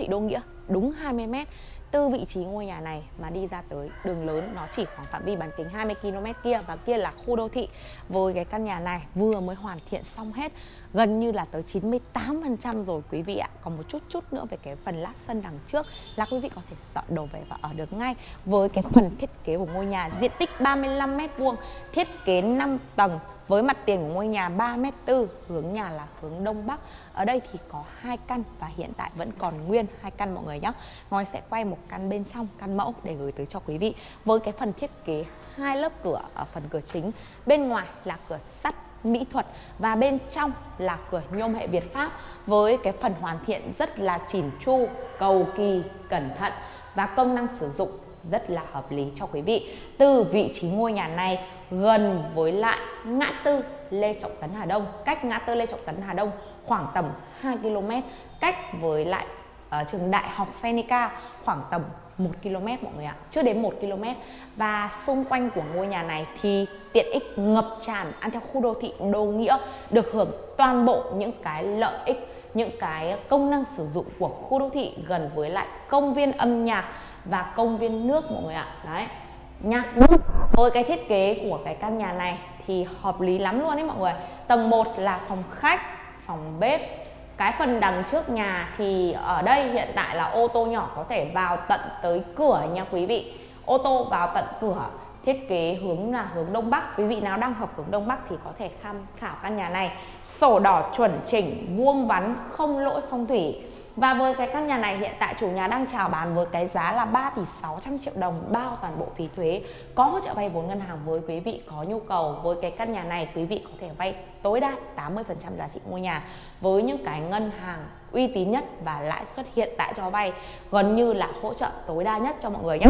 thị Đô Nghĩa, đúng 20 m từ vị trí ngôi nhà này mà đi ra tới đường lớn, nó chỉ khoảng phạm vi bán kính 20 km kia và kia là khu đô thị. Với cái căn nhà này vừa mới hoàn thiện xong hết, gần như là tới 98% rồi quý vị ạ. Còn một chút chút nữa về cái phần lát sân đằng trước là quý vị có thể dọn đồ về và ở được ngay. Với cái phần thiết kế của ngôi nhà diện tích 35 m2 thiết kế 5 tầng với mặt tiền của ngôi nhà 3m4, hướng nhà là hướng đông bắc. Ở đây thì có hai căn và hiện tại vẫn còn nguyên hai căn mọi người nhé. Ngói sẽ quay một căn bên trong, căn mẫu để gửi tới cho quý vị. Với cái phần thiết kế hai lớp cửa ở phần cửa chính, bên ngoài là cửa sắt mỹ thuật và bên trong là cửa nhôm hệ Việt Pháp với cái phần hoàn thiện rất là chỉn chu, cầu kỳ, cẩn thận và công năng sử dụng rất là hợp lý cho quý vị. Từ vị trí ngôi nhà này gần với lại ngã tư Lê Trọng Tấn Hà Đông, cách ngã tư Lê Trọng Tấn Hà Đông khoảng tầm 2 km, cách với lại uh, trường Đại học Phenica khoảng tầm 1 km mọi người ạ, chưa đến 1 km. Và xung quanh của ngôi nhà này thì tiện ích ngập tràn ăn theo khu đô thị Đô Nghĩa được hưởng toàn bộ những cái lợi ích những cái công năng sử dụng của khu đô thị gần với lại công viên âm nhạc và công viên nước mọi người ạ. Đấy nhạc nước với cái thiết kế của cái căn nhà này thì hợp lý lắm luôn đấy mọi người. Tầng 1 là phòng khách, phòng bếp. Cái phần đằng trước nhà thì ở đây hiện tại là ô tô nhỏ có thể vào tận tới cửa nha quý vị. Ô tô vào tận cửa, thiết kế hướng là hướng đông bắc. Quý vị nào đang học hướng đông bắc thì có thể tham khảo căn nhà này. Sổ đỏ chuẩn chỉnh, vuông vắn, không lỗi phong thủy và với cái căn nhà này hiện tại chủ nhà đang chào bán với cái giá là 3 tỷ 600 triệu đồng bao toàn bộ phí thuế. Có hỗ trợ vay vốn ngân hàng với quý vị có nhu cầu với cái căn nhà này quý vị có thể vay tối đa 80% giá trị ngôi nhà với những cái ngân hàng uy tín nhất và lãi suất hiện tại cho vay gần như là hỗ trợ tối đa nhất cho mọi người nhé.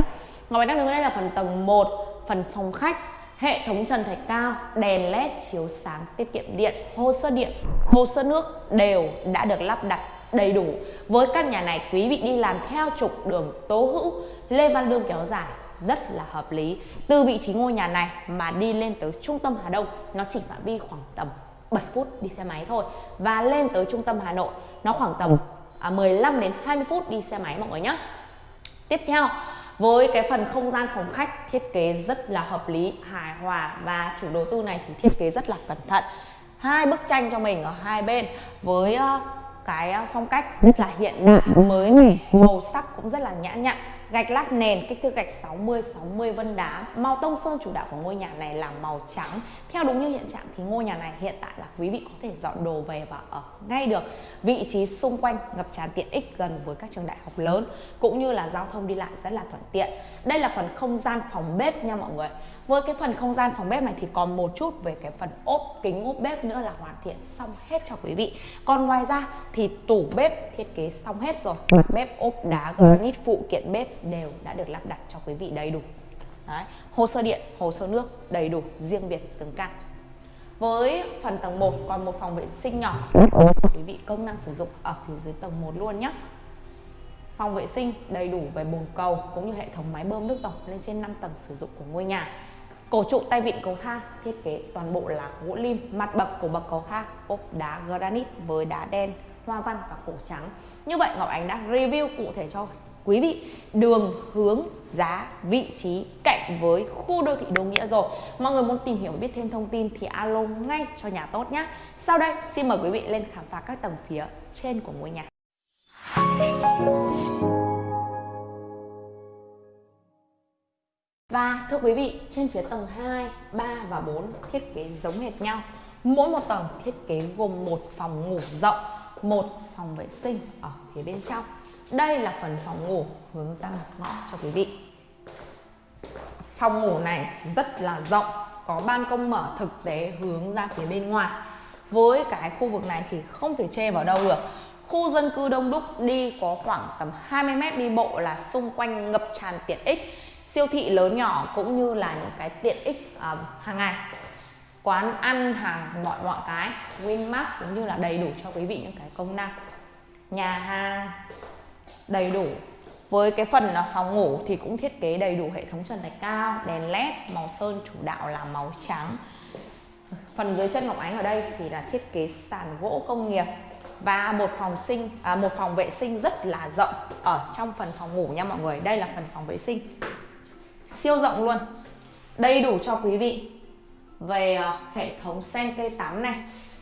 Ngọc Bạch đang đứng đây là phần tầng 1, phần phòng khách hệ thống trần thạch cao, đèn led chiếu sáng tiết kiệm điện, hồ sơ điện, hồ sơ nước đều đã được lắp đặt đầy đủ. Với căn nhà này quý vị đi làm theo trục đường Tố Hữu Lê Văn Lương kéo dài rất là hợp lý. Từ vị trí ngôi nhà này mà đi lên tới trung tâm Hà Đông nó chỉ phạm vi khoảng tầm 7 phút đi xe máy thôi. Và lên tới trung tâm Hà Nội nó khoảng tầm à, 15 đến 20 phút đi xe máy mọi người nhé tiếp theo với cái phần không gian phòng khách thiết kế rất là hợp lý hài hòa và chủ đầu tư này thì thiết kế rất là cẩn thận. Hai bức tranh cho mình ở hai bên với ờ, cái ờ, phong cách rất là hiện đại mới mẻ màu sắc cũng rất là nhã nhặn gạch lát nền kích thước gạch 60 60 vân đá. Màu tông sơn chủ đạo của ngôi nhà này là màu trắng. Theo đúng như hiện trạng thì ngôi nhà này hiện tại là quý vị có thể dọn đồ về và ở ngay được. Vị trí xung quanh ngập tràn tiện ích gần với các trường đại học lớn cũng như là giao thông đi lại rất là thuận tiện. Đây là phần không gian phòng bếp nha mọi người. Với cái phần không gian phòng bếp này thì còn một chút về cái phần ốp kính ốp bếp nữa là hoàn thiện xong hết cho quý vị. Còn ngoài ra thì tủ bếp thiết kế xong hết rồi. Mặt bếp ốp đá granite phụ kiện bếp đều đã được lắp đặt cho quý vị đầy đủ. Đấy. hồ sơ điện, hồ sơ nước đầy đủ, riêng biệt từng căn. Với phần tầng 1 còn một phòng vệ sinh nhỏ. Quý vị công năng sử dụng ở phía dưới tầng 1 luôn nhé. Phòng vệ sinh đầy đủ về bồn cầu cũng như hệ thống máy bơm nước tổng lên trên 5 tầng sử dụng của ngôi nhà. Cổ trụ tay vịn cầu thang thiết kế toàn bộ là gỗ lim, mặt bậc của bậc cầu thang, ốp đá granite với đá đen, hoa văn và cổ trắng. Như vậy Ngọc Ánh đã review cụ thể cho quý vị đường hướng giá vị trí cạnh với khu đô thị Đô Nghĩa rồi mọi người muốn tìm hiểu biết thêm thông tin thì alo ngay cho nhà tốt nhé sau đây xin mời quý vị lên khám phá các tầng phía trên của ngôi nhà Và thưa quý vị, trên phía tầng 2, 3 và 4 thiết kế giống hệt nhau. Mỗi một tầng thiết kế gồm một phòng ngủ rộng, một phòng vệ sinh ở phía bên trong. Đây là phần phòng ngủ hướng ra ngõ cho quý vị. Phòng ngủ này rất là rộng, có ban công mở thực tế hướng ra phía bên ngoài. Với cái khu vực này thì không thể che vào đâu được. Khu dân cư đông đúc đi có khoảng tầm 20 mét đi bộ là xung quanh ngập tràn tiện ích siêu thị lớn nhỏ cũng như là những cái tiện ích uh, hàng ngày quán ăn hàng mọi mọi cái Winmart cũng như là đầy đủ cho quý vị những cái công năng nhà hàng đầy đủ. Với cái phần là phòng ngủ thì cũng thiết kế đầy đủ hệ thống trần thạch cao đèn led màu sơn chủ đạo là màu trắng. Phần dưới chân ngọc ánh ở đây thì là thiết kế sàn gỗ công nghiệp và một phòng sinh à, một phòng vệ sinh rất là rộng ở trong phần phòng ngủ nha mọi người. Đây là phần phòng vệ sinh. Siêu rộng luôn. Đầy đủ cho quý vị. Về uh, hệ thống sen cây tắm này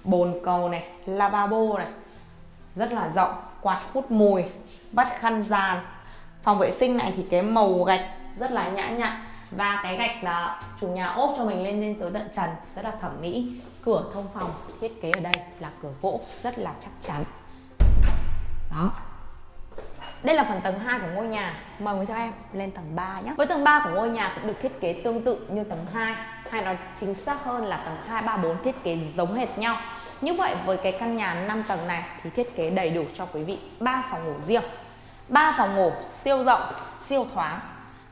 bồn cầu này lavabo này rất là rộng quạt hút mùi vắt khăn giàn, phòng vệ sinh này thì cái màu gạch rất là nhã nhặn và cái gạch là chủ nhà ốp cho mình lên lên tới tận trần rất là thẩm mỹ. Cửa thông phòng thiết kế ở đây là cửa gỗ rất là chắc chắn. Đó. Đây là phần tầng 2 của ngôi nhà. Mời người theo em lên tầng 3 nhé. Với tầng 3 của ngôi nhà cũng được thiết kế tương tự như tầng 2 Hay nói chính xác hơn là tầng 2, 3, 4 thiết kế giống hệt nhau. Như vậy với cái căn nhà 5 tầng này thì thiết kế đầy đủ cho quý vị 3 phòng ngủ riêng. 3 phòng ngủ siêu rộng, siêu thoáng.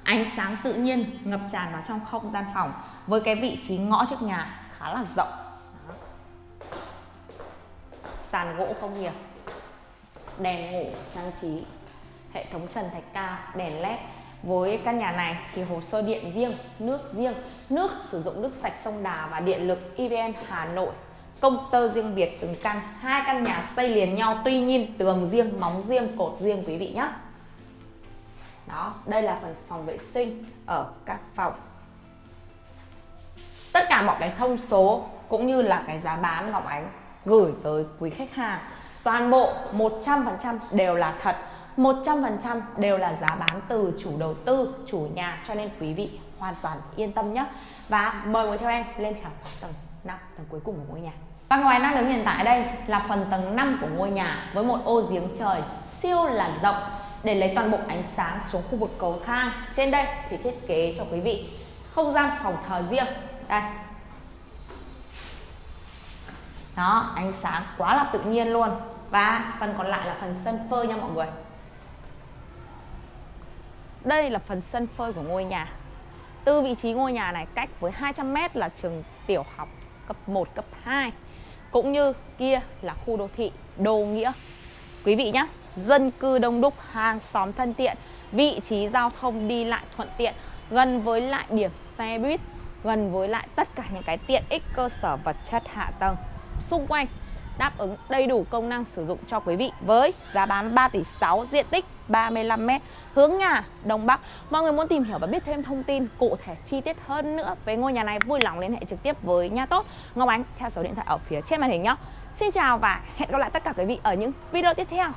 Ánh sáng tự nhiên ngập tràn vào trong không gian phòng Với cái vị trí ngõ trước nhà khá là rộng. Sàn gỗ công nghiệp Đèn ngủ trang trí Hệ thống trần thạch cao, đèn led. Với căn nhà này thì hồ sơ điện riêng, nước riêng, nước sử dụng nước sạch sông Đà và điện lực EVN Hà Nội công tơ riêng biệt từng căn hai căn nhà xây liền nhau tuy nhiên tường riêng móng riêng cột riêng quý vị nhé đó đây là phần phòng vệ sinh ở các phòng tất cả mọi cái thông số cũng như là cái giá bán Ngọc Ánh gửi tới quý khách hàng toàn bộ 100% đều là thật 100% đều là giá bán từ chủ đầu tư, chủ nhà cho nên quý vị hoàn toàn yên tâm nhé. Và mời ngồi theo em lên khám phá tầng 5, tầng cuối cùng của ngôi nhà. Và ngoài đang đứng hiện tại đây là phần tầng 5 của ngôi nhà với một ô giếng trời siêu là rộng để lấy toàn bộ ánh sáng xuống khu vực cầu thang. Trên đây thì thiết kế cho quý vị không gian phòng thờ riêng. Đây. Đó, ánh sáng quá là tự nhiên luôn. Và phần còn lại là phần sân phơi nha mọi người. Đây là phần sân phơi của ngôi nhà. Từ vị trí ngôi nhà này cách với 200m là trường tiểu học cấp 1, cấp 2 cũng như kia là khu đô thị Đô Nghĩa. Quý vị nhé, dân cư đông đúc, hàng xóm thân tiện, vị trí giao thông đi lại thuận tiện, gần với lại điểm xe buýt, gần với lại tất cả những cái tiện ích cơ sở vật chất hạ tầng xung quanh đáp ứng đầy đủ công năng sử dụng cho quý vị với giá bán 3 tỷ 6 diện tích 35m hướng nhà Đông Bắc. Mọi người muốn tìm hiểu và biết thêm thông tin cụ thể chi tiết hơn nữa về ngôi nhà này, vui lòng liên hệ trực tiếp với nhà tốt Ngọc Ánh theo số điện thoại ở phía trên màn hình nhé. Xin chào và hẹn gặp lại tất cả quý vị ở những video tiếp theo.